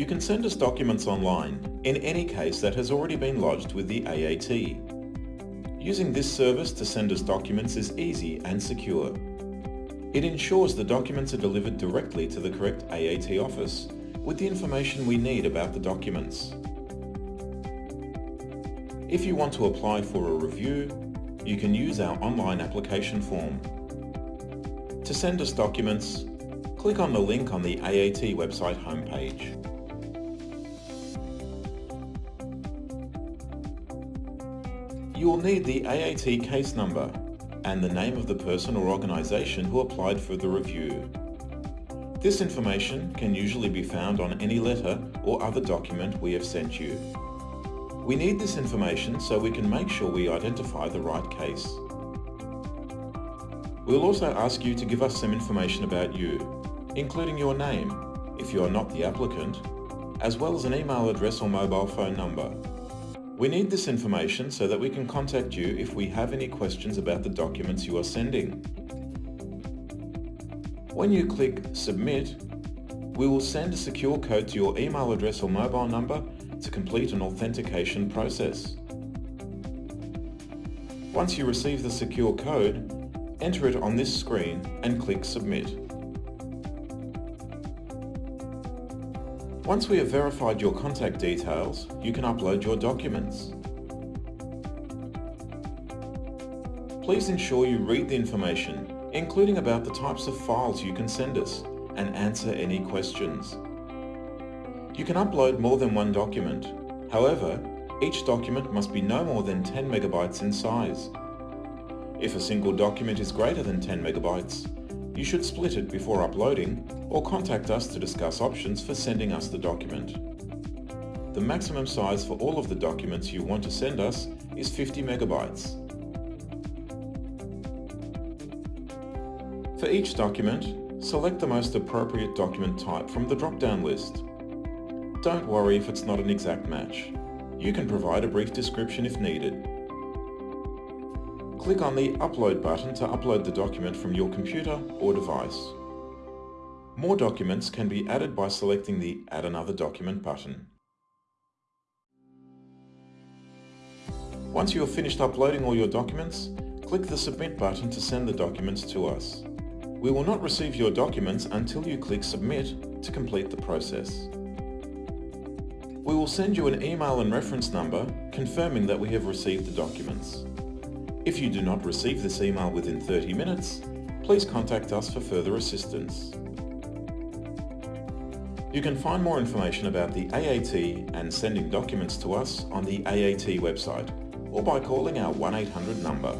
You can send us documents online in any case that has already been lodged with the AAT. Using this service to send us documents is easy and secure. It ensures the documents are delivered directly to the correct AAT office with the information we need about the documents. If you want to apply for a review, you can use our online application form. To send us documents, click on the link on the AAT website homepage. You will need the AAT case number and the name of the person or organisation who applied for the review. This information can usually be found on any letter or other document we have sent you. We need this information so we can make sure we identify the right case. We'll also ask you to give us some information about you, including your name, if you are not the applicant, as well as an email address or mobile phone number. We need this information so that we can contact you if we have any questions about the documents you are sending. When you click Submit, we will send a secure code to your email address or mobile number to complete an authentication process. Once you receive the secure code, enter it on this screen and click Submit. Once we have verified your contact details, you can upload your documents. Please ensure you read the information, including about the types of files you can send us, and answer any questions. You can upload more than one document. However, each document must be no more than 10 megabytes in size. If a single document is greater than 10 megabytes, you should split it before uploading or contact us to discuss options for sending us the document. The maximum size for all of the documents you want to send us is 50 megabytes. For each document, select the most appropriate document type from the drop-down list. Don't worry if it's not an exact match. You can provide a brief description if needed. Click on the Upload button to upload the document from your computer or device. More documents can be added by selecting the Add another document button. Once you have finished uploading all your documents, click the Submit button to send the documents to us. We will not receive your documents until you click Submit to complete the process. We will send you an email and reference number confirming that we have received the documents. If you do not receive this email within 30 minutes, please contact us for further assistance. You can find more information about the AAT and sending documents to us on the AAT website or by calling our 1-800 number